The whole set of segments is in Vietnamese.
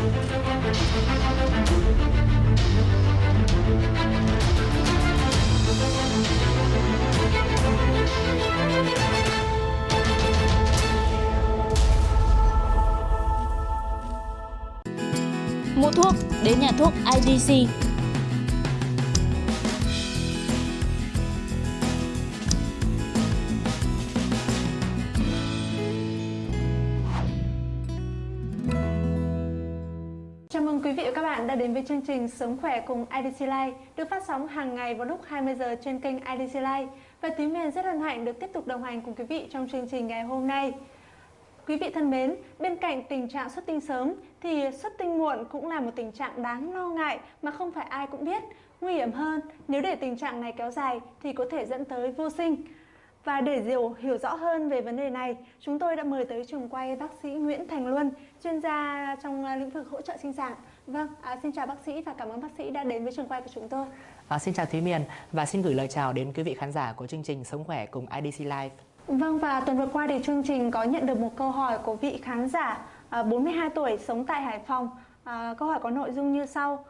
Mua thuốc đến nhà thuốc IDC. Chào mừng quý vị và các bạn đã đến với chương trình Sống khỏe cùng IDC Life được phát sóng hàng ngày vào lúc 20 giờ trên kênh IDC Life. Và Thúy Miền rất hân hạnh được tiếp tục đồng hành cùng quý vị trong chương trình ngày hôm nay. Quý vị thân mến, bên cạnh tình trạng xuất tinh sớm thì xuất tinh muộn cũng là một tình trạng đáng lo ngại mà không phải ai cũng biết. Nguy hiểm hơn, nếu để tình trạng này kéo dài thì có thể dẫn tới vô sinh. Và để hiểu, hiểu rõ hơn về vấn đề này, chúng tôi đã mời tới trường quay bác sĩ Nguyễn Thành Luân, chuyên gia trong à, lĩnh vực hỗ trợ sinh sản. Vâng, à, xin chào bác sĩ và cảm ơn bác sĩ đã đến với trường quay của chúng tôi. À, xin chào Thúy Miền và xin gửi lời chào đến quý vị khán giả của chương trình Sống khỏe cùng IDC Live. Vâng và tuần vừa qua thì chương trình có nhận được một câu hỏi của vị khán giả à, 42 tuổi sống tại Hải Phòng. À, câu hỏi có nội dung như sau.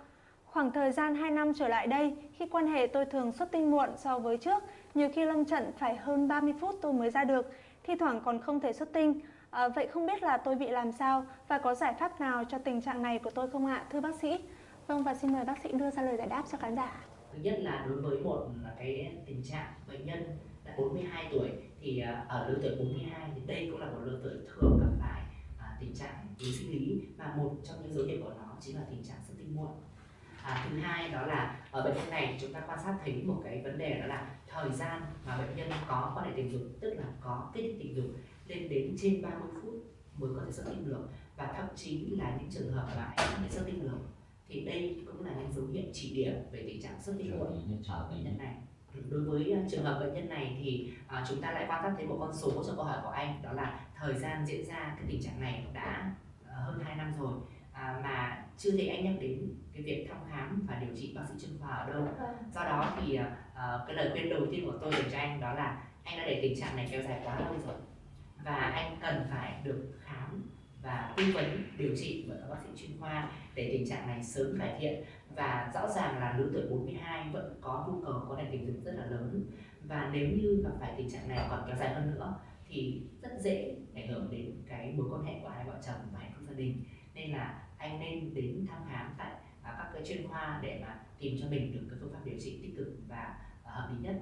Khoảng thời gian 2 năm trở lại đây, khi quan hệ tôi thường xuất tinh muộn so với trước, nhiều khi lâm trận phải hơn 30 phút tôi mới ra được, thi thoảng còn không thể xuất tinh. À, vậy không biết là tôi bị làm sao và có giải pháp nào cho tình trạng này của tôi không ạ, thưa bác sĩ? Vâng và xin mời bác sĩ đưa ra lời giải đáp cho khán giả. Thứ nhất là đối với một là cái tình trạng bệnh nhân là 42 tuổi thì à, ở lứa tuổi 42 thì đây cũng là một lứa tuổi thường gặp phải à, tình trạng yếu sinh lý và một trong những dấu hiệu của nó chính là tình trạng xuất tinh muộn. À, thứ hai đó là ở bệnh nhân này chúng ta quan sát thấy một cái vấn đề đó là thời gian mà bệnh nhân có quan hệ tình dục tức là có kích tình dục lên đến trên 30 phút mới có thể xuất tinh được. Và thậm chí là những trường hợp mà không thể xuất tinh được thì đây cũng là những dấu hiệu chỉ điểm về tình trạng xuất tinh muộn bệnh nhân này. Đối với uh, trường hợp bệnh nhân này thì uh, chúng ta lại quan sát thấy một con số cho câu hỏi của anh đó là thời gian diễn ra cái tình trạng này đã uh, hơn 2 năm rồi à, mà chưa thấy anh nhắc đến cái việc thăm khám và điều trị bác sĩ chuyên khoa ở đâu. Do đó thì uh, cái lời khuyên đầu tiên của tôi dành cho anh đó là anh đã để tình trạng này kéo dài quá lâu rồi và anh cần phải được khám và tư vấn điều trị bởi các bác sĩ chuyên khoa để tình trạng này sớm cải thiện. Và rõ ràng là lứa tuổi 42 vẫn có nhu cầu có tình dục rất là lớn. Và nếu như gặp phải tình trạng này còn kéo dài hơn nữa thì rất dễ ảnh hưởng đến cái mối quan hệ của hai vợ chồng và hạnh phúc gia đình nên là anh nên đến thăm khám tại à, các cái chuyên khoa để mà tìm cho mình được cái phương pháp điều trị tích cực và à, hợp lý nhất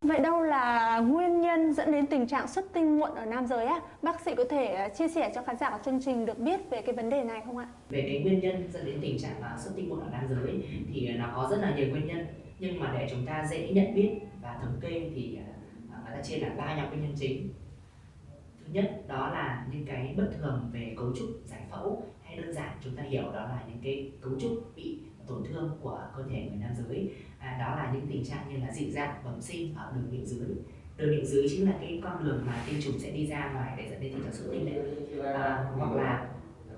Vậy đâu là nguyên nhân dẫn đến tình trạng xuất tinh muộn ở nam giới á? Bác sĩ có thể à, chia sẻ cho khán giả của chương trình được biết về cái vấn đề này không ạ? về cái nguyên nhân dẫn đến tình trạng uh, xuất tinh muộn ở nam giới thì nó có rất là nhiều nguyên nhân nhưng mà để chúng ta dễ nhận biết và thống kê thì uh, chia làm ba nhóm nguyên nhân chính. Thứ nhất đó là những cái bất thường về cấu trúc giải phẫu hay đơn giản chúng ta hiểu đó là những cái cấu trúc bị tổn thương của cơ thể người nam giới. À, đó là những tình trạng như là dị dạng bẩm sinh ở đường miệng dưới. Đường miệng dưới chính là cái con đường mà tinh trùng sẽ đi ra ngoài để dẫn đến tình trạng xuất tinh đấy. À, hoặc là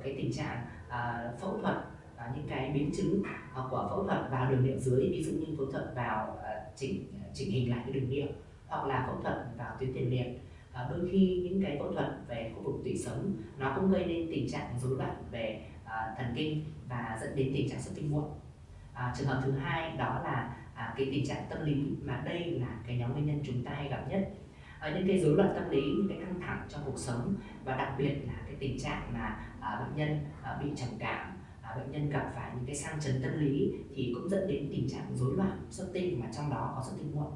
cái tình trạng à, phẫu thuật à, những cái biến chứng à, của phẫu thuật vào đường miệng dưới ví dụ như phẫu thuật vào à, chỉnh à, chỉnh hình lại cái đường miệng hoặc là phẫu thuật vào tuyến tiền liệt. À, đôi khi những cái phẫu thuật về khu vực tủy sống nó cũng gây nên tình trạng rối loạn về à, thần kinh và dẫn đến tình trạng xuất tinh muộn. À, trường hợp thứ hai đó là à, cái tình trạng tâm lý mà đây là cái nhóm nguyên nhân chúng ta hay gặp nhất. À, những cái rối loạn tâm lý những cái căng thẳng trong cuộc sống và đặc biệt là cái tình trạng mà à, bệnh nhân à, bị trầm cảm à, bệnh nhân gặp phải những cái sang chấn tâm lý thì cũng dẫn đến tình trạng rối loạn xuất tinh mà trong đó có xuất tinh muộn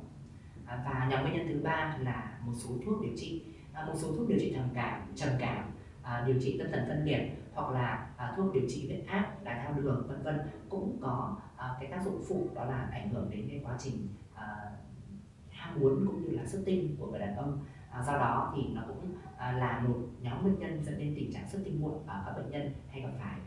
và nhóm nguyên nhân thứ ba là một số thuốc điều trị à, một số thuốc điều trị trầm cảm trầm cảm à, điều trị tâm thần phân liệt hoặc là à, thuốc điều trị huyết áp đái tháo đường, vân vân cũng có cái tác dụng phụ đó là ảnh hưởng đến cái quá trình ham muốn cũng như là xuất tinh của người đàn ông. Do đó thì nó cũng là một nhóm nguyên nhân dẫn đến tình trạng xuất tinh muộn ở các bệnh nhân hay gặp phải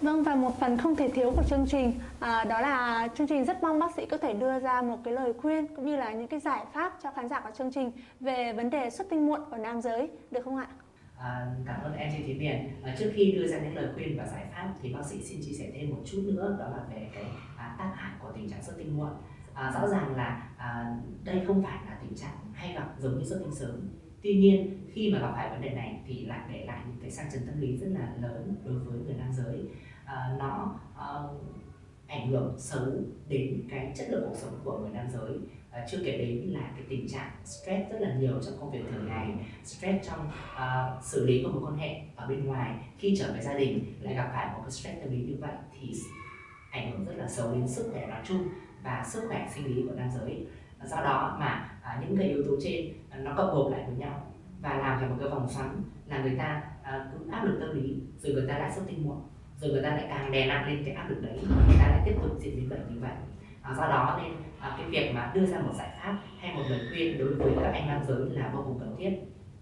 Vâng và một phần không thể thiếu của chương trình à, đó là chương trình rất mong bác sĩ có thể đưa ra một cái lời khuyên cũng như là những cái giải pháp cho khán giả của chương trình về vấn đề xuất tinh muộn ở nam giới được không ạ? À, cảm ơn em Thúy Miền. À, trước khi đưa ra những lời khuyên và giải pháp thì bác sĩ xin chia sẻ thêm một chút nữa đó là về cái à, tác hại của tình trạng xuất tinh muộn. À, rõ ràng là à, đây không phải là tình trạng hay gặp giống như xuất tinh sớm. Tuy nhiên khi mà gặp phải vấn đề này thì lại để lại những cái sang chấn tâm lý rất là lớn đối với người nam giới. À, nó à, ảnh hưởng xấu đến cái chất lượng cuộc sống của người nam giới. À, chưa kể đến là cái tình trạng stress rất là nhiều trong công việc thường ngày stress trong uh, xử lý của một quan hệ ở bên ngoài. Khi trở về gia đình lại gặp phải một cái stress tâm lý như vậy thì ảnh hưởng rất là xấu đến sức khỏe nói chung và sức khỏe sinh lý của nam giới. Do đó mà à, những cái yếu tố trên à, nó cộng gộp lại với nhau và làm thành một cái vòng xoắn là người ta à, cứ áp lực tâm lý rồi người ta lại xuất tinh muộn rồi người ta lại càng đè nặng lên cái áp lực đấy người ta lại tiếp tục diễn biến bệnh như vậy. À, do đó nên à, cái việc mà đưa ra một giải pháp hay một lời khuyên đối với các anh nam giới là vô cùng cần thiết.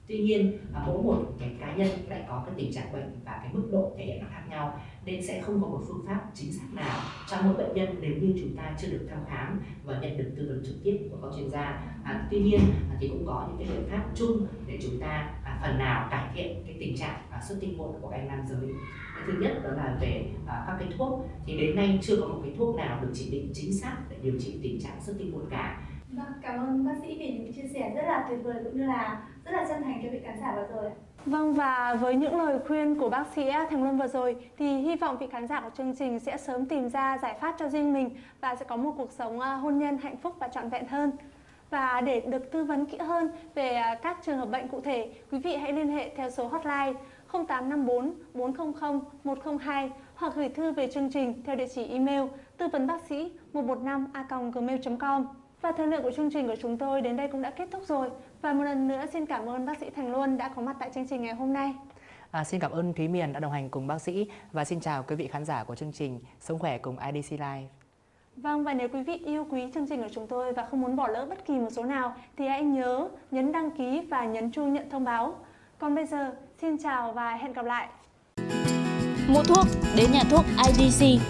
Tuy nhiên à, mỗi một cái cá nhân lại có cái tình trạng bệnh và cái mức độ thể hiện nó khác nhau nên sẽ không có một phương pháp chính xác nào cho mỗi bệnh nhân nếu như chúng ta chưa được thăm khám và nhận được tư vấn trực tiếp của các chuyên gia. À, tuy nhiên à, thì cũng có những cái biện pháp chung để chúng ta à, phần nào cải thiện cái tình trạng à, xuất tinh muộn của các anh nam giới. Cái thứ nhất đó là về à, các cái thuốc. Thì đến nay chưa có một cái thuốc nào được chỉ định chính xác để điều trị tình trạng xuất tinh muộn cả. Vâng, cảm ơn bác sĩ vì những chia sẻ rất là tuyệt vời cũng như là rất là chân thành cho vị khán giả vừa rồi. Vâng và với những lời khuyên của bác sĩ Thành Luân vừa rồi thì hy vọng vị khán giả của chương trình sẽ sớm tìm ra giải pháp cho riêng mình và sẽ có một cuộc sống à, hôn nhân hạnh phúc và trọn vẹn hơn. Và để được tư vấn kỹ hơn về à, các trường hợp bệnh cụ thể, quý vị hãy liên hệ theo số hotline 0854 400 102 hoặc gửi thư về chương trình theo địa chỉ email tư vấn bác sĩ 115 a gmail.com. Và thời lượng của chương trình của chúng tôi đến đây cũng đã kết thúc rồi. Và một lần nữa xin cảm ơn bác sĩ Thành Luân đã có mặt tại chương trình ngày hôm nay. À, xin cảm ơn Thúy Miền đã đồng hành cùng bác sĩ và xin chào quý vị khán giả của chương trình Sống khỏe cùng IDC Live. Vâng và nếu quý vị yêu quý chương trình của chúng tôi và không muốn bỏ lỡ bất kỳ một số nào thì hãy nhớ nhấn đăng ký và nhấn chuông nhận thông báo. Còn bây giờ, xin chào và hẹn gặp lại. Mua thuốc đến nhà thuốc IDC